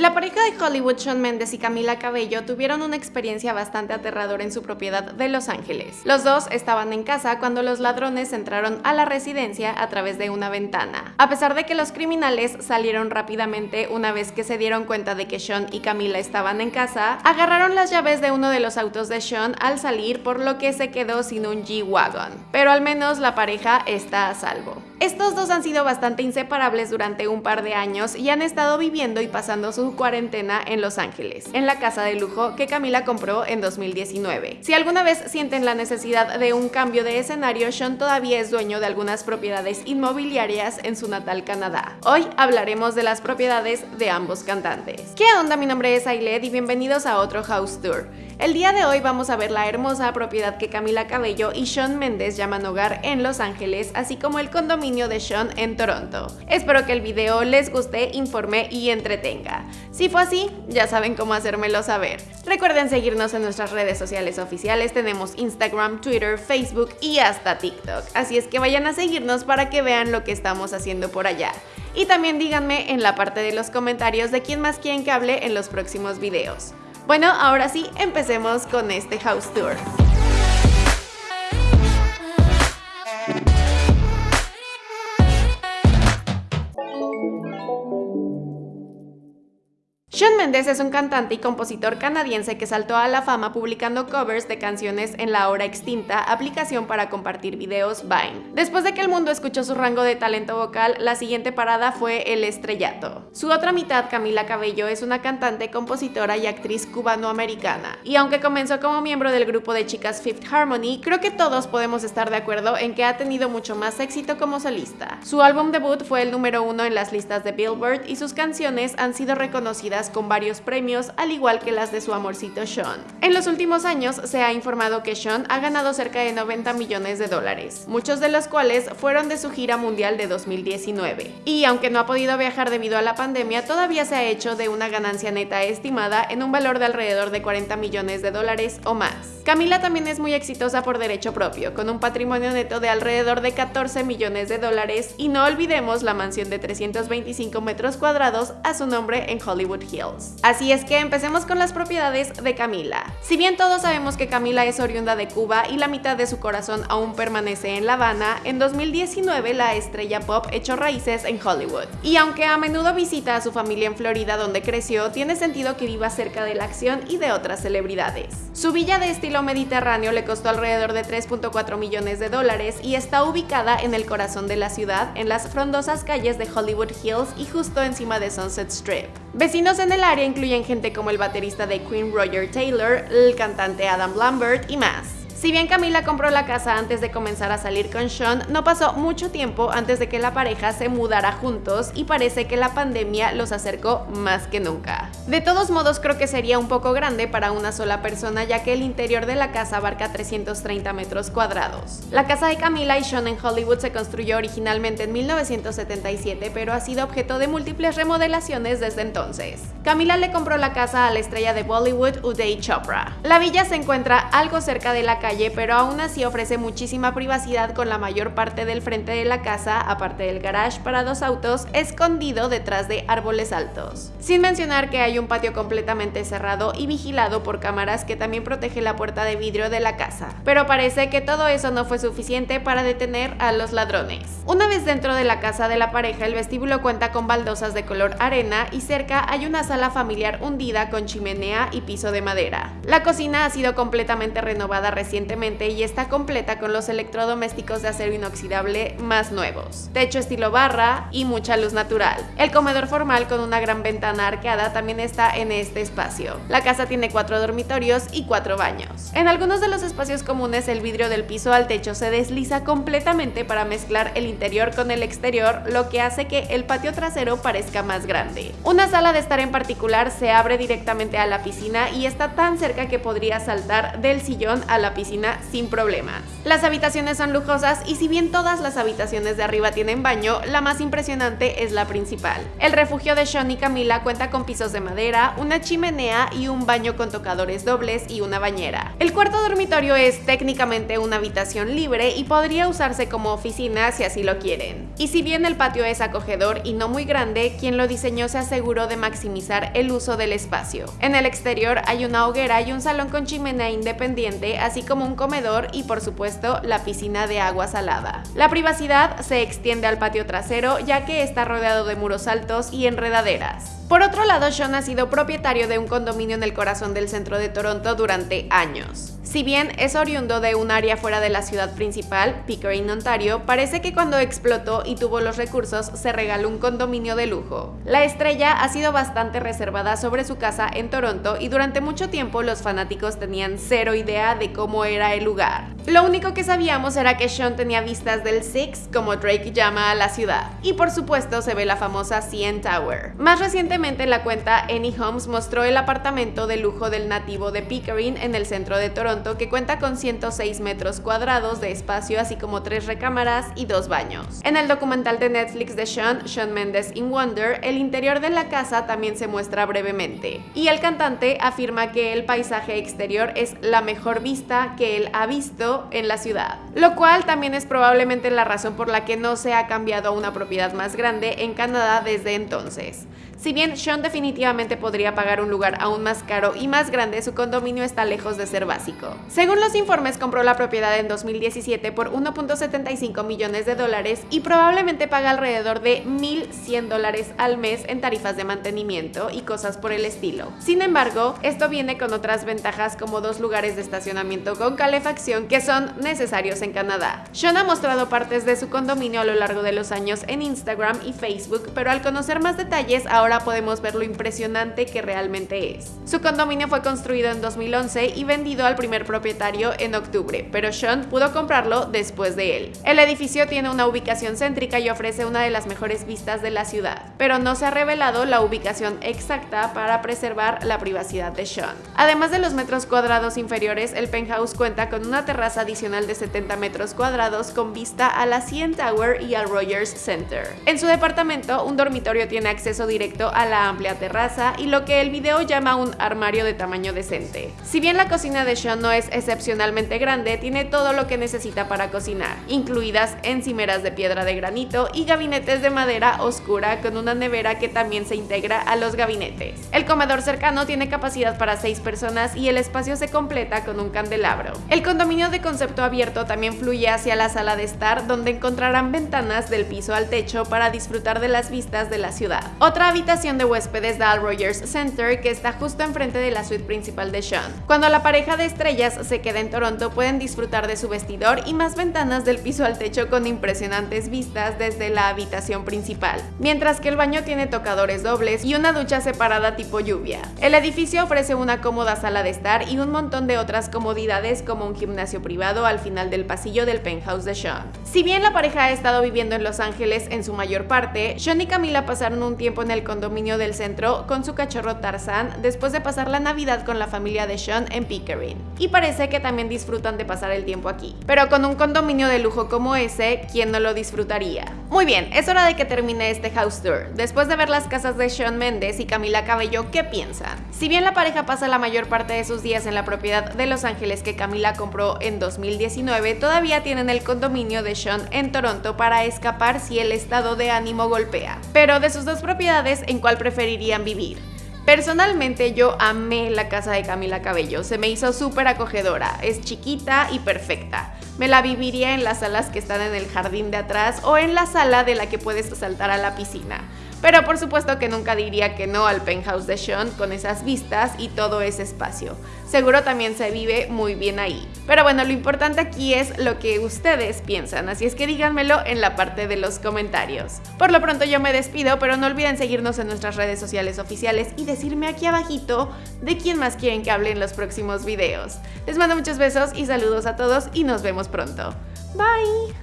La pareja de Hollywood, Sean Mendes y Camila Cabello, tuvieron una experiencia bastante aterradora en su propiedad de Los Ángeles. Los dos estaban en casa cuando los ladrones entraron a la residencia a través de una ventana. A pesar de que los criminales salieron rápidamente una vez que se dieron cuenta de que Sean y Camila estaban en casa, agarraron las llaves de uno de los autos de Sean al salir por lo que se quedó sin un G-Wagon. Pero al menos la pareja está a salvo. Estos dos han sido bastante inseparables durante un par de años y han estado viviendo y pasando su cuarentena en Los Ángeles, en la casa de lujo que Camila compró en 2019. Si alguna vez sienten la necesidad de un cambio de escenario, Sean todavía es dueño de algunas propiedades inmobiliarias en su natal Canadá. Hoy hablaremos de las propiedades de ambos cantantes. ¿Qué onda? Mi nombre es Ailed y bienvenidos a otro House Tour. El día de hoy vamos a ver la hermosa propiedad que Camila Cabello y Sean Mendes llaman hogar en Los Ángeles, así como el condominio de Sean en Toronto. Espero que el video les guste, informe y entretenga. Si fue así, ya saben cómo hacérmelo saber. Recuerden seguirnos en nuestras redes sociales oficiales, tenemos Instagram, Twitter, Facebook y hasta TikTok. Así es que vayan a seguirnos para que vean lo que estamos haciendo por allá. Y también díganme en la parte de los comentarios de quién más quieren que hable en los próximos videos. Bueno, ahora sí, empecemos con este house tour. Shawn Mendes es un cantante y compositor canadiense que saltó a la fama publicando covers de canciones en la ahora extinta aplicación para compartir videos Vine. Después de que el mundo escuchó su rango de talento vocal, la siguiente parada fue el estrellato. Su otra mitad, Camila Cabello, es una cantante, compositora y actriz cubanoamericana. Y aunque comenzó como miembro del grupo de chicas Fifth Harmony, creo que todos podemos estar de acuerdo en que ha tenido mucho más éxito como solista. Su álbum debut fue el número uno en las listas de Billboard y sus canciones han sido reconocidas con varios premios, al igual que las de su amorcito Sean. En los últimos años se ha informado que Sean ha ganado cerca de 90 millones de dólares, muchos de los cuales fueron de su gira mundial de 2019. Y aunque no ha podido viajar debido a la pandemia, todavía se ha hecho de una ganancia neta estimada en un valor de alrededor de 40 millones de dólares o más. Camila también es muy exitosa por derecho propio, con un patrimonio neto de alrededor de 14 millones de dólares y no olvidemos la mansión de 325 metros cuadrados a su nombre en Hollywood Hills. Así es que empecemos con las propiedades de Camila. Si bien todos sabemos que Camila es oriunda de Cuba y la mitad de su corazón aún permanece en La Habana, en 2019 la estrella pop echó raíces en Hollywood. Y aunque a menudo visita a su familia en Florida donde creció, tiene sentido que viva cerca de la acción y de otras celebridades. Su villa de estilo mediterráneo le costó alrededor de 3.4 millones de dólares y está ubicada en el corazón de la ciudad, en las frondosas calles de Hollywood Hills y justo encima de Sunset Strip. Vecinos en el área incluyen gente como el baterista de Queen Roger Taylor, el cantante Adam Lambert y más. Si bien Camila compró la casa antes de comenzar a salir con Sean, no pasó mucho tiempo antes de que la pareja se mudara juntos y parece que la pandemia los acercó más que nunca. De todos modos creo que sería un poco grande para una sola persona ya que el interior de la casa abarca 330 metros cuadrados. La casa de Camila y Sean en Hollywood se construyó originalmente en 1977 pero ha sido objeto de múltiples remodelaciones desde entonces. Camila le compró la casa a la estrella de Bollywood Uday Chopra. La villa se encuentra algo cerca de la calle pero aún así ofrece muchísima privacidad con la mayor parte del frente de la casa, aparte del garage para dos autos, escondido detrás de árboles altos. Sin mencionar que hay un patio completamente cerrado y vigilado por cámaras que también protege la puerta de vidrio de la casa. Pero parece que todo eso no fue suficiente para detener a los ladrones. Una vez dentro de la casa de la pareja, el vestíbulo cuenta con baldosas de color arena y cerca hay una sala familiar hundida con chimenea y piso de madera. La cocina ha sido completamente renovada y está completa con los electrodomésticos de acero inoxidable más nuevos, techo estilo barra y mucha luz natural. El comedor formal con una gran ventana arqueada también está en este espacio. La casa tiene cuatro dormitorios y cuatro baños. En algunos de los espacios comunes el vidrio del piso al techo se desliza completamente para mezclar el interior con el exterior, lo que hace que el patio trasero parezca más grande. Una sala de estar en particular se abre directamente a la piscina y está tan cerca que podría saltar del sillón a la piscina sin problemas. Las habitaciones son lujosas y si bien todas las habitaciones de arriba tienen baño, la más impresionante es la principal. El refugio de Sean y Camila cuenta con pisos de madera, una chimenea y un baño con tocadores dobles y una bañera. El cuarto dormitorio es técnicamente una habitación libre y podría usarse como oficina si así lo quieren. Y si bien el patio es acogedor y no muy grande, quien lo diseñó se aseguró de maximizar el uso del espacio. En el exterior hay una hoguera y un salón con chimenea independiente, así como un comedor y por supuesto la piscina de agua salada. La privacidad se extiende al patio trasero ya que está rodeado de muros altos y enredaderas. Por otro lado, Sean ha sido propietario de un condominio en el corazón del centro de Toronto durante años. Si bien es oriundo de un área fuera de la ciudad principal, Pickering, Ontario, parece que cuando explotó y tuvo los recursos se regaló un condominio de lujo. La estrella ha sido bastante reservada sobre su casa en Toronto y durante mucho tiempo los fanáticos tenían cero idea de cómo era el lugar. Lo único que sabíamos era que Sean tenía vistas del Six, como Drake llama a la ciudad. Y por supuesto se ve la famosa CN Tower. Más recientemente la cuenta Any Homes mostró el apartamento de lujo del nativo de Pickering en el centro de Toronto que cuenta con 106 metros cuadrados de espacio, así como tres recámaras y dos baños. En el documental de Netflix de Sean, Sean Mendes in Wonder, el interior de la casa también se muestra brevemente. Y el cantante afirma que el paisaje exterior es la mejor vista que él ha visto en la ciudad, lo cual también es probablemente la razón por la que no se ha cambiado a una propiedad más grande en Canadá desde entonces. Si bien Sean definitivamente podría pagar un lugar aún más caro y más grande, su condominio está lejos de ser básico. Según los informes, compró la propiedad en 2017 por 1.75 millones de dólares y probablemente paga alrededor de 1.100 dólares al mes en tarifas de mantenimiento y cosas por el estilo. Sin embargo, esto viene con otras ventajas como dos lugares de estacionamiento con calefacción que son necesarios en Canadá. Sean ha mostrado partes de su condominio a lo largo de los años en Instagram y Facebook, pero al conocer más detalles ahora podemos ver lo impresionante que realmente es. Su condominio fue construido en 2011 y vendido al primer propietario en octubre, pero Sean pudo comprarlo después de él. El edificio tiene una ubicación céntrica y ofrece una de las mejores vistas de la ciudad, pero no se ha revelado la ubicación exacta para preservar la privacidad de Sean. Además de los metros cuadrados inferiores, el penthouse cuenta con una terraza adicional de 70 metros cuadrados con vista a la CN Tower y al Rogers Center. En su departamento, un dormitorio tiene acceso directo a la amplia terraza y lo que el video llama un armario de tamaño decente. Si bien la cocina de Sean no es excepcionalmente grande, tiene todo lo que necesita para cocinar, incluidas encimeras de piedra de granito y gabinetes de madera oscura con una nevera que también se integra a los gabinetes. El comedor cercano tiene capacidad para 6 personas y el espacio se completa con un candelabro. El condominio de concepto abierto también fluye hacia la sala de estar donde encontrarán ventanas del piso al techo para disfrutar de las vistas de la ciudad. Otra habitación de huéspedes da al Rogers Center que está justo enfrente de la suite principal de Sean. Cuando la pareja de estrellas se queda en Toronto pueden disfrutar de su vestidor y más ventanas del piso al techo con impresionantes vistas desde la habitación principal, mientras que el baño tiene tocadores dobles y una ducha separada tipo lluvia. El edificio ofrece una cómoda sala de estar y un montón de otras comodidades como un gimnasio privado al final del pasillo del penthouse de Sean. Si bien la pareja ha estado viviendo en Los Ángeles en su mayor parte, Sean y Camila pasaron un tiempo en el condominio del centro con su cachorro Tarzan después de pasar la Navidad con la familia de Sean en Pickering. Y parece que también disfrutan de pasar el tiempo aquí. Pero con un condominio de lujo como ese, ¿quién no lo disfrutaría? Muy bien, es hora de que termine este house tour. Después de ver las casas de Sean Mendes y Camila Cabello, ¿qué piensan? Si bien la pareja pasa la mayor parte de sus días en la propiedad de Los Ángeles que Camila compró en 2019, todavía tienen el condominio de Sean en Toronto para escapar si el estado de ánimo golpea. Pero de sus dos propiedades, en cuál preferirían vivir. Personalmente yo amé la casa de Camila Cabello, se me hizo súper acogedora, es chiquita y perfecta. Me la viviría en las salas que están en el jardín de atrás o en la sala de la que puedes saltar a la piscina. Pero por supuesto que nunca diría que no al penthouse de Sean con esas vistas y todo ese espacio. Seguro también se vive muy bien ahí. Pero bueno, lo importante aquí es lo que ustedes piensan, así es que díganmelo en la parte de los comentarios. Por lo pronto yo me despido, pero no olviden seguirnos en nuestras redes sociales oficiales y decirme aquí abajito de quién más quieren que hable en los próximos videos. Les mando muchos besos y saludos a todos y nos vemos pronto. Bye!